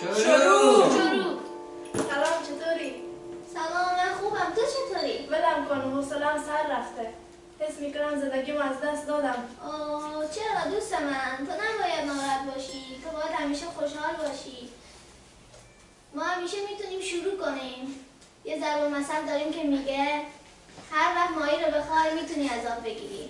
شروع. شروع سلام چطوری؟ سلام من خوبم. تو چطوری؟ بدم کن سلام سر رفته. حس می‌کنم زندگیم از دست دادم. آه چرا دوست من؟ تو نباید ناراحت باشی. تو باید همیشه خوشحال باشی. ما همیشه می‌تونیم شروع کنیم. یه ضرب مثل داریم که میگه هر وقت مایی رو بخوای می‌تونی از آب بگیری.